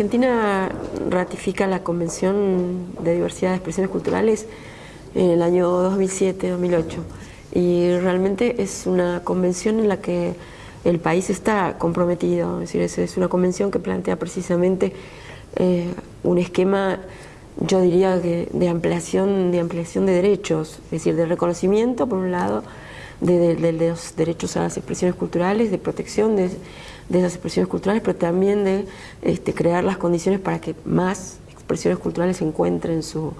Argentina ratifica la Convención de Diversidad de Expresiones Culturales en el año 2007-2008 y realmente es una convención en la que el país está comprometido, es decir, es, una convención que plantea precisamente eh, un esquema, yo diría, de, ampliación, de ampliación de derechos, es decir, de reconocimiento, por un lado, de, los derechos a las expresiones culturales, de protección de, esas expresiones culturales, pero también de este, crear las condiciones para que más expresiones culturales encuentren su,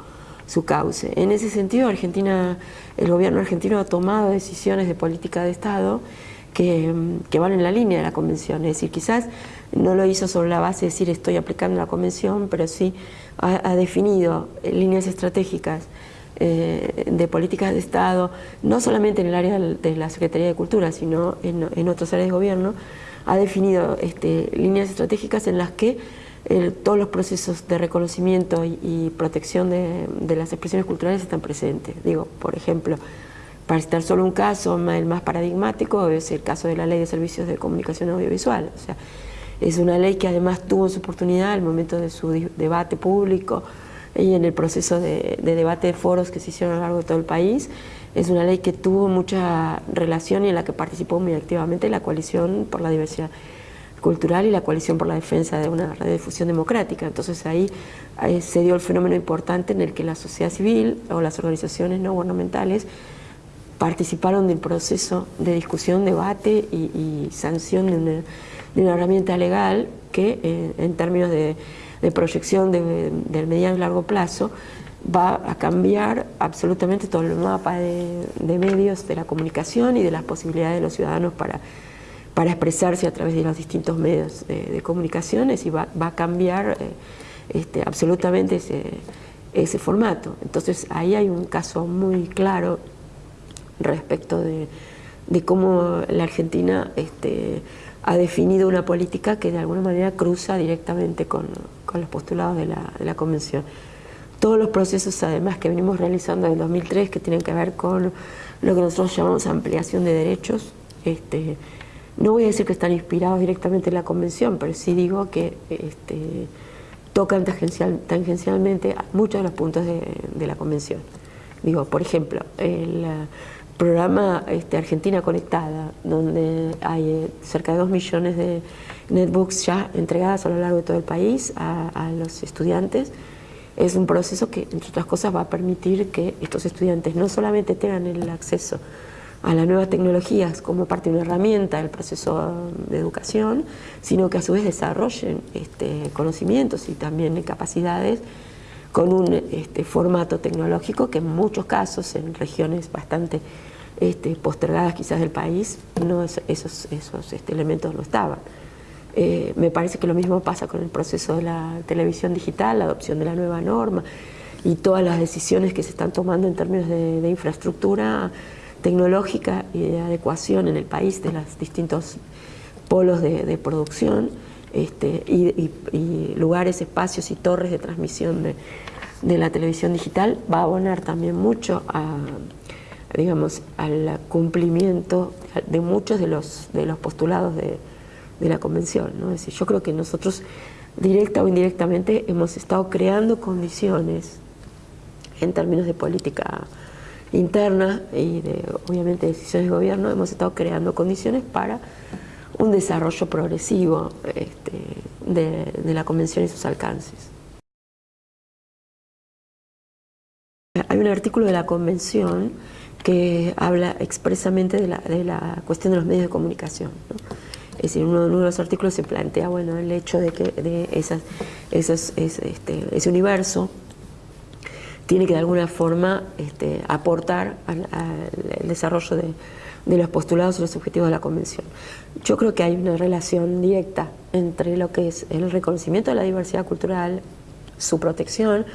su cauce. En ese sentido, Argentina, el gobierno argentino ha tomado decisiones de política de Estado que, van en la línea de la Convención. Es decir, quizás no lo hizo sobre la base de decir estoy aplicando la Convención, pero sí ha, definido líneas estratégicas eh, de políticas de Estado, no solamente en el área de la Secretaría de Cultura, sino en, en otras áreas de gobierno, ha definido este, líneas estratégicas en las que todos los procesos de reconocimiento y, protección de, las expresiones culturales están presentes. Digo, por ejemplo, para citar solo un caso, el más paradigmático es el caso de la Ley de Servicios de Comunicación Audiovisual. O sea, es una ley que además tuvo su oportunidad al momento de su debate público y en el proceso de, de debate de foros que se hicieron a lo largo de todo el país. Es una ley que tuvo mucha relación y en la que participó muy activamente la coalición por la diversidad cultural y la coalición por la defensa de una red de difusión democrática. Entonces ahí, se dio el fenómeno importante en el que la sociedad civil o las organizaciones no gubernamentales participaron del proceso de discusión, debate y, sanción de una, herramienta legal que eh, en términos de, proyección del mediano y largo plazo va a cambiar absolutamente todo el mapa de, de medios de la comunicación y de las posibilidades de los ciudadanos para para expresarse a través de los distintos medios de, comunicaciones y va, a cambiar eh, este, absolutamente ese, formato. Entonces ahí hay un caso muy claro respecto de, cómo la Argentina este, ha definido una política que de alguna manera cruza directamente con, los postulados de la, Convención. Todos los procesos además que venimos realizando el 2003 que tienen que ver con lo que nosotros llamamos ampliación de derechos, este, no voy a decir que están inspirados directamente en la convención, pero sí digo que este, tocan tangencialmente muchos de los puntos de, la convención. Digo, por ejemplo, el programa este, Argentina Conectada, donde hay eh, cerca de dos millones de netbooks ya entregadas a lo largo de todo el país a los estudiantes, es un proceso que, entre otras cosas, va a permitir que estos estudiantes no solamente tengan el acceso a las nuevas tecnologías como parte de una herramienta del proceso de educación, sino que a su vez desarrollen este, conocimientos y también capacidades con un este, formato tecnológico que en muchos casos, en regiones bastante este, postergadas quizás del país, no esos, esos este, elementos no estaban. Eh, me parece que lo mismo pasa con el proceso de la televisión digital, la adopción de la nueva norma y todas las decisiones que se están tomando en términos de infraestructura tecnológica y de adecuación en el país de los distintos polos de, producción este, y, lugares, espacios y torres de transmisión de, la televisión digital va a abonar también mucho digamos, al cumplimiento de muchos de los, de los postulados de, la Convención. ¿no? Es decir, yo creo que nosotros, directa o indirectamente, hemos estado creando condiciones en términos de política interna y de, obviamente, decisiones de gobierno, hemos estado creando condiciones para un desarrollo progresivo este, de, la Convención y sus alcances. Hay un artículo de la Convención que habla expresamente de la, cuestión de los medios de comunicación. Es decir, uno, de los artículos se plantea bueno, el hecho de que de esas, este, ese universo tiene que de alguna forma este, aportar al, desarrollo de, los postulados y los objetivos de la Convención. Yo creo que hay una relación directa entre lo que es el reconocimiento de la diversidad cultural, su protección,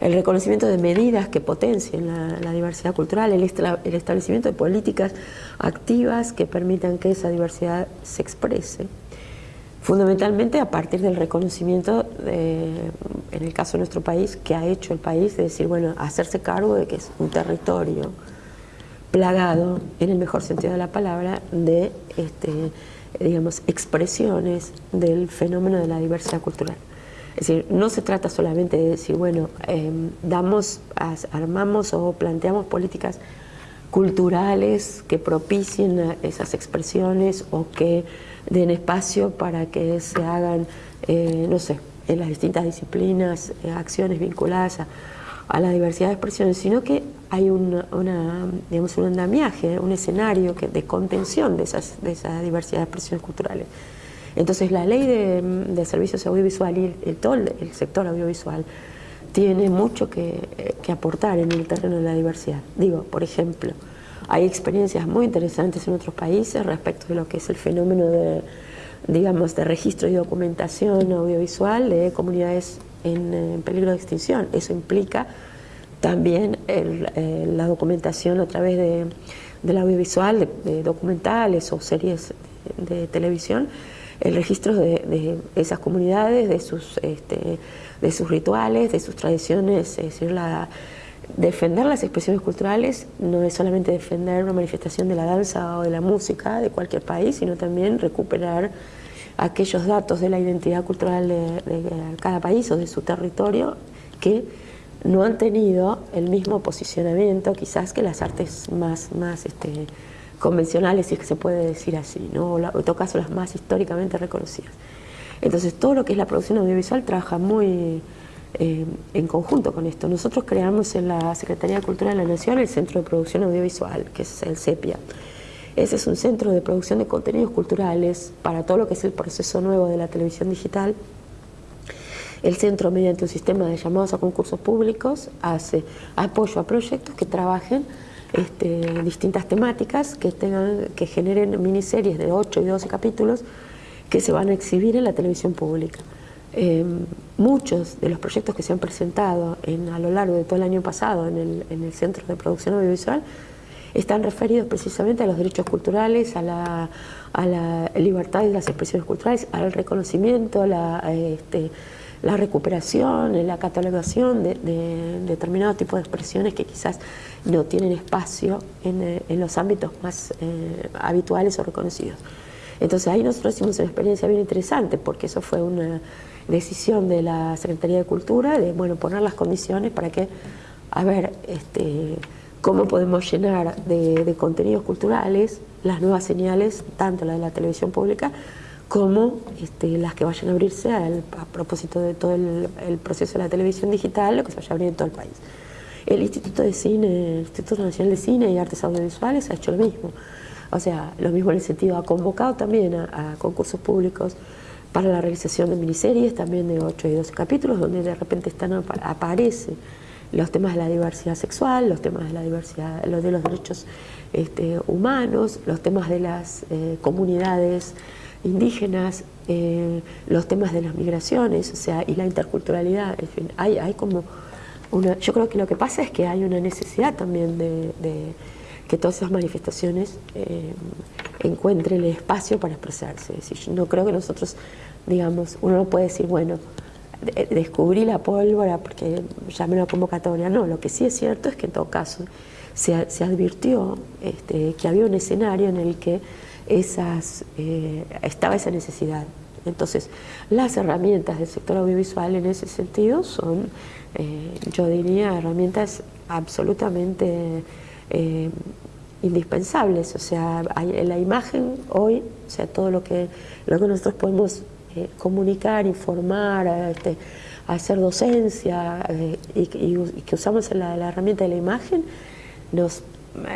el reconocimiento de medidas que potencien la, diversidad cultural, el, el establecimiento de políticas activas que permitan que esa diversidad se exprese fundamentalmente a partir del reconocimiento, en el caso de nuestro país, que ha hecho el país, de decir, bueno, hacerse cargo de que es un territorio plagado, en el mejor sentido de la palabra, de, este, digamos, expresiones del fenómeno de la diversidad cultural. Es decir, no se trata solamente de decir, bueno, em, damos, armamos o planteamos políticas culturales que propicien esas expresiones o que den espacio para que se hagan, eh, no sé, en las distintas disciplinas, eh, acciones vinculadas a, la diversidad de expresiones, sino que hay una, digamos, un andamiaje, un escenario que, de contención de, esas, de esa diversidad de expresiones culturales. Entonces la ley de, servicios audiovisuales y el, todo el, sector audiovisual tiene mucho que, que, aportar en el terreno de la diversidad. Digo, por ejemplo, hay experiencias muy interesantes en otros países respecto de lo que es el fenómeno de, digamos, de registro y documentación audiovisual de comunidades en, peligro de extinción. Eso implica también eh, la documentación a través de, del audiovisual, de, documentales o series de, televisión, el registro de, esas comunidades, de sus, este, de sus rituales, de sus tradiciones, es decir, la, defender las expresiones culturales no es solamente defender una manifestación de la danza o de la música de cualquier país, sino también recuperar aquellos datos de la identidad cultural de, cada país o de su territorio que no han tenido el mismo posicionamiento quizás que las artes más, este, convencionales, si es que se puede decir así, ¿no? o en todo caso las más históricamente reconocidas. Entonces todo lo que es la producción audiovisual trabaja muy eh, en conjunto con esto. Nosotros creamos en la Secretaría de Cultura de la Nación el Centro de Producción Audiovisual, que es el CEPIA. Ese es un centro de producción de contenidos culturales para todo lo que es el proceso nuevo de la televisión digital. El centro, mediante un sistema de llamados a concursos públicos, hace apoyo a proyectos que trabajen este, distintas temáticas, que, tengan, que generen miniseries de 8 y 12 capítulos que se van a exhibir en la televisión pública. Em, muchos de los proyectos que se han presentado a lo largo de todo el año pasado en el, Centro de Producción Audiovisual están referidos precisamente a los derechos culturales, a la, libertad de las expresiones culturales, al reconocimiento, la, este, la recuperación, la catalogación de, determinados tipos de expresiones que quizás no tienen espacio en, eh, los ámbitos más eh, habituales o reconocidos. Entonces ahí nosotros hicimos una experiencia bien interesante porque eso fue una decisión de la Secretaría de Cultura de bueno, poner las condiciones para que, a ver, este, cómo podemos llenar de, contenidos culturales las nuevas señales, tanto la de la televisión pública como este, las que vayan a abrirse a propósito de todo el, proceso de la televisión digital, lo que se vaya a abrir en todo el país. El Instituto de Cine, el Instituto Nacional de Cine y Artes Audiovisuales ha hecho lo mismo. O sea, lo mismo en el sentido, ha convocado también a concursos públicos para la realización de miniseries, también de 8 y 12 capítulos, donde de repente están aparece los temas de la diversidad sexual, los temas de la diversidad, los de los derechos este, humanos, los temas de las eh, comunidades indígenas, eh, los temas de las migraciones, o sea, y la interculturalidad, en fin, hay, hay como una, yo creo que lo que pasa es que hay una necesidad también de, que todas esas manifestaciones eh, encuentren el espacio para expresarse. No creo que nosotros digamos, uno no puede decir, bueno, descubrí la pólvora porque llamé una convocatoria, no, lo que sí es cierto es que en todo caso se, advirtió este, que había un escenario en el que esas, eh, estaba esa necesidad. Entonces, las herramientas del sector audiovisual en ese sentido son, eh, yo diría, herramientas absolutamente eh, indispensables. O sea, la imagen hoy, o sea, todo lo que, lo que nosotros podemos comunicar, informar, este, hacer docencia y, que usamos la, herramienta de la imagen, nos,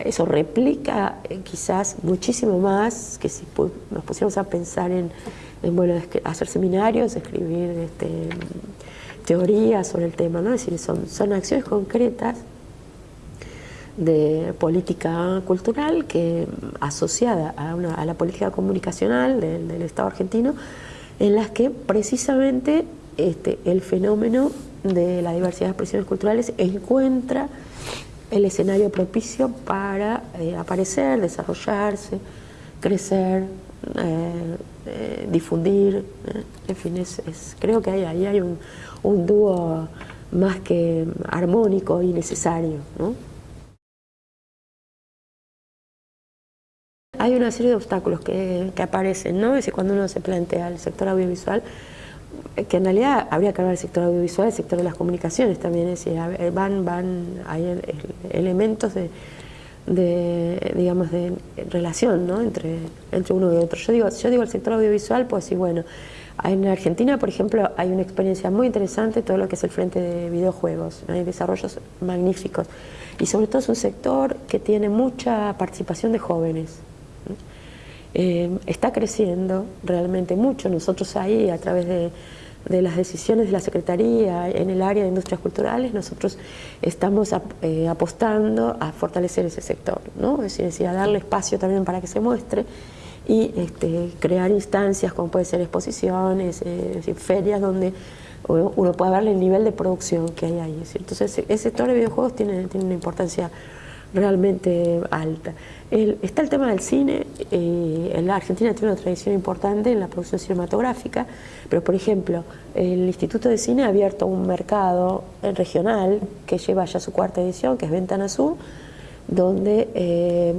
eso replica eh, quizás muchísimo más que si nos pusiéramos a pensar en, bueno, hacer seminarios, escribir este, teorías sobre el tema, ¿no? es decir, son, son acciones concretas de política cultural que asociada a, la política comunicacional del Estado argentino en las que precisamente este, el fenómeno de la diversidad de expresiones culturales encuentra el escenario propicio para eh, aparecer, desarrollarse, crecer, eh, eh, difundir, en fin, es, creo que ahí hay un, un dúo más que armónico y necesario. ¿no? Hay una serie de obstáculos que, aparecen, ¿no? Es cuando uno se plantea el sector audiovisual, que en realidad habría que hablar del sector audiovisual, el sector de las comunicaciones también, es decir, van, van, hay elementos de, de, digamos, de relación ¿no? entre, entre uno y otro. Yo digo, yo digo el sector audiovisual, pues sí, bueno, en Argentina, por ejemplo, hay una experiencia muy interesante, todo lo que es el frente de videojuegos, hay desarrollos magníficos, y sobre todo es un sector que tiene mucha participación de jóvenes. Eh, está creciendo realmente mucho, nosotros ahí a través de de las decisiones de la Secretaría en el área de industrias culturales, nosotros estamos eh, apostando a fortalecer ese sector, ¿no? es, decir, a darle espacio también para que se muestre y este, crear instancias como puede ser exposiciones, eh, ferias donde uno pueda ver el nivel de producción que hay ahí. Entonces ese sector de videojuegos tiene, tiene una importancia realmente alta. está el tema del cine, eh, la Argentina tiene una tradición importante en la producción cinematográfica, pero por ejemplo, el Instituto de Cine ha abierto un mercado regional que lleva ya su cuarta edición, que es Ventana Sur, donde eh,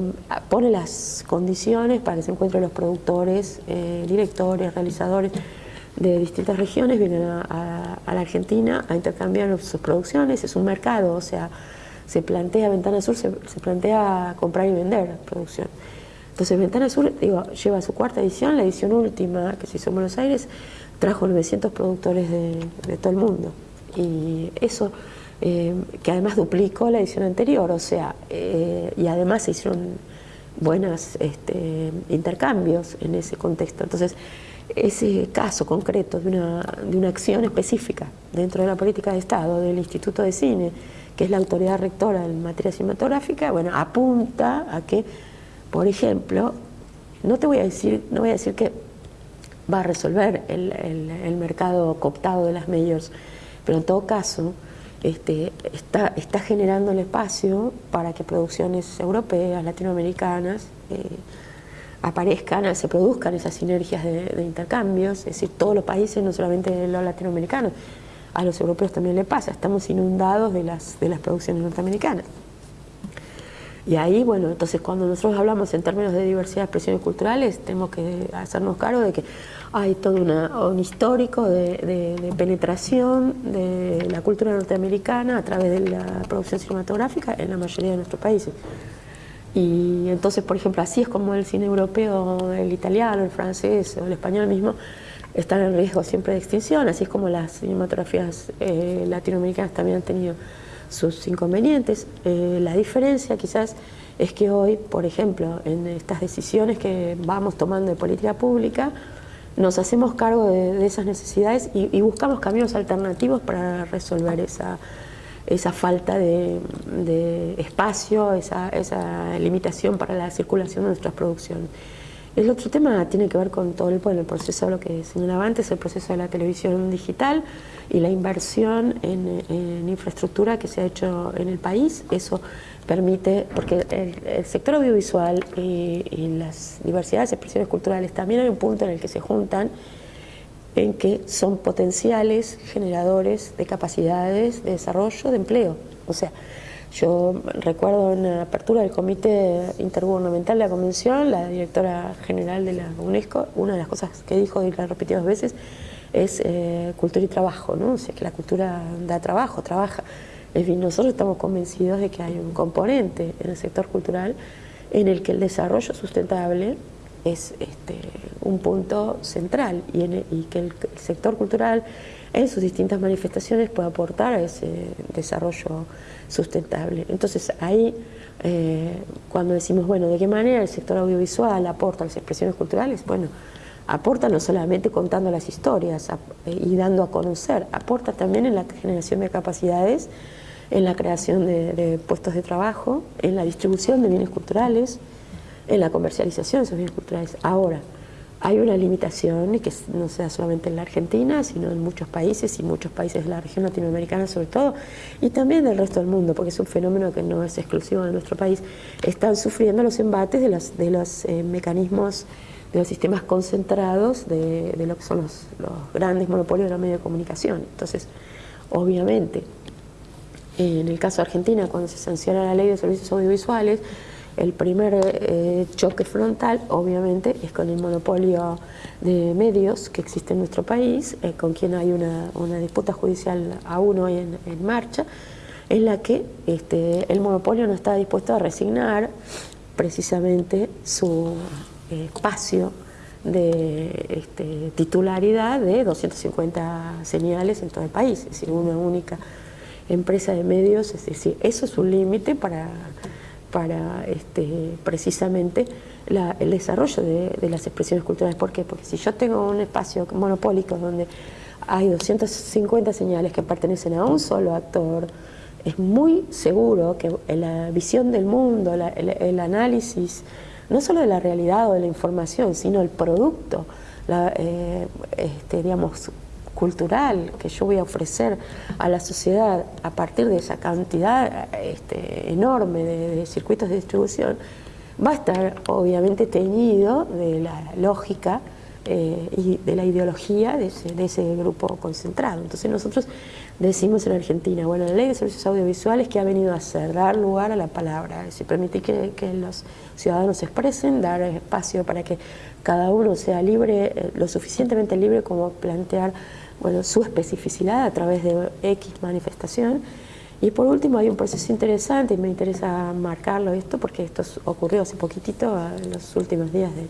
pone las condiciones para que se encuentren los productores, eh, directores, realizadores de distintas regiones, vienen a la Argentina a intercambiar sus producciones, es un mercado, o sea, se plantea, Ventana Sur se, plantea comprar y vender producción. Entonces Ventana Sur digo, lleva su cuarta edición, la edición última que se hizo en Buenos Aires, trajo 900 productores de, todo el mundo. Y eso, eh, que además duplicó la edición anterior, o sea, eh, y además se hicieron buenos este, intercambios en ese contexto. Entonces, ese caso concreto de una, de una acción específica dentro de la política de Estado, del Instituto de Cine, que es la autoridad rectora en materia cinematográfica, bueno, apunta a que, por ejemplo, no te voy a decir, no voy a decir que va a resolver el, mercado cooptado de las majors, pero en todo caso este, está, está generando el espacio para que producciones europeas, latinoamericanas, eh, aparezcan, se produzcan esas sinergias de, intercambios, es decir, todos los países, no solamente los latinoamericanos, a los europeos también le pasa, estamos inundados de las, de las producciones norteamericanas. Y ahí, bueno, entonces cuando nosotros hablamos en términos de diversidad de expresiones culturales, tenemos que hacernos cargo de que hay todo un histórico de, penetración de la cultura norteamericana a través de la producción cinematográfica en la mayoría de nuestros países. Y entonces, por ejemplo, así es como el cine europeo, el italiano, el francés o el español mismo, están en riesgo siempre de extinción, así como las cinematografías eh, latinoamericanas también han tenido sus inconvenientes. Eh, la diferencia quizás es que hoy, por ejemplo, en estas decisiones que vamos tomando de política pública, nos hacemos cargo de, esas necesidades y, buscamos caminos alternativos para resolver esa, esa falta de, espacio, esa, esa limitación para la circulación de nuestras producciones. El otro tema tiene que ver con todo el, proceso, lo que señalaba antes, el proceso de la televisión digital y la inversión en, infraestructura que se ha hecho en el país. Eso permite, porque el, sector audiovisual y, las diversidades de expresiones culturales también hay un punto en el que se juntan en que son potenciales generadores de capacidades de desarrollo de empleo. O sea, yo recuerdo en la apertura del Comité Intergubernamental de la Convención, la directora general de la UNESCO, una de las cosas que dijo y la repitió dos veces es eh, cultura y trabajo, ¿no? O sea, que la cultura da trabajo, trabaja. En fin, nosotros estamos convencidos de que hay un componente en el sector cultural en el que el desarrollo sustentable es este, un punto central y, y que el sector cultural en sus distintas manifestaciones puede aportar a ese desarrollo sustentable. Entonces ahí, eh, cuando decimos, bueno, ¿de qué manera el sector audiovisual aporta a las expresiones culturales? Bueno, aporta no solamente contando las historias y dando a conocer, aporta también en la generación de capacidades, en la creación de, puestos de trabajo, en la distribución de bienes culturales, en la comercialización de esos bienes culturales. Ahora, hay una limitación y que no sea solamente en la Argentina, sino en muchos países y muchos países de la región latinoamericana sobre todo, y también del resto del mundo, porque es un fenómeno que no es exclusivo de nuestro país, están sufriendo los embates de los, de los eh, mecanismos, de los sistemas concentrados de, lo que son los, los grandes monopolios de los medios de comunicación. Entonces, obviamente, en el caso de Argentina, cuando se sanciona la ley de servicios audiovisuales, El primer eh, choque frontal, obviamente, es con el monopolio de medios que existe en nuestro país, eh, con quien hay una, disputa judicial aún hoy en, marcha, en la que este, el monopolio no está dispuesto a resignar precisamente su espacio de este, titularidad de 250 señales en todo el país, es decir, una única empresa de medios, es decir, eso es un límite para, para este, precisamente el desarrollo de, las expresiones culturales. ¿Por qué? Porque si yo tengo un espacio monopólico donde hay 250 señales que pertenecen a un solo actor, es muy seguro que la visión del mundo, el, análisis, no solo de la realidad o de la información, sino el producto, la, eh, este, digamos, cultural que yo voy a ofrecer a la sociedad a partir de esa cantidad este, enorme de, circuitos de distribución, va a estar obviamente teñido de la lógica eh, y de la ideología de ese, grupo concentrado. Entonces nosotros decimos en Argentina, bueno, la ley de servicios audiovisuales que ha venido a hacer, dar lugar a la palabra, permitir que, que los ciudadanos se expresen, dar espacio para que cada uno sea libre, eh, lo suficientemente libre como plantear bueno, su especificidad a través de X manifestación. Y por último hay un proceso interesante y me interesa marcarlo esto porque esto ocurrió hace poquitito, en los últimos días de,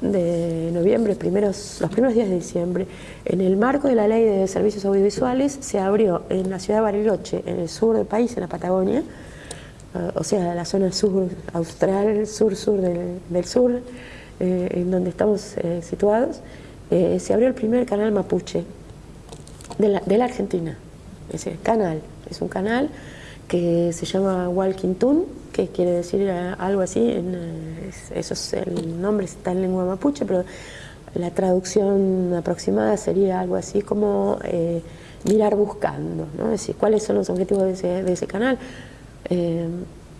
de noviembre, primeros, los primeros días de diciembre, en el marco de la ley de servicios audiovisuales se abrió en la ciudad de Bariloche, en el sur del país, en la Patagonia, eh, o sea, la zona sur austral, sur-sur del, sur, eh, en donde estamos eh, situados, se abrió el primer canal mapuche de la, de la Argentina, ese canal, es un canal que se llama Walking Tune, que quiere decir eh, algo así, en, eh, eso es el nombre está en lengua mapuche, pero la traducción aproximada sería algo así como eh, mirar buscando, ¿no? es decir, cuáles son los objetivos de ese canal.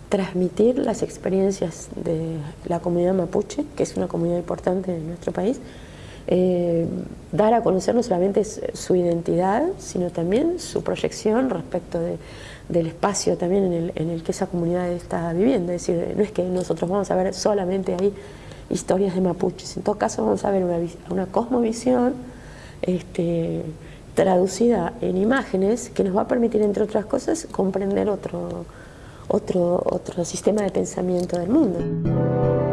transmitir las experiencias de la comunidad mapuche, que es una comunidad importante en nuestro país, dar a conocer no solamente su identidad, sino también su proyección respecto de, del espacio también en el, en el, que esa comunidad está viviendo. Es decir, no es que nosotros vamos a ver solamente ahí historias de mapuches, en todo caso vamos a ver una, una cosmovisión este, traducida en imágenes que nos va a permitir, entre otras cosas, comprender otro, otro, otro sistema de pensamiento del mundo.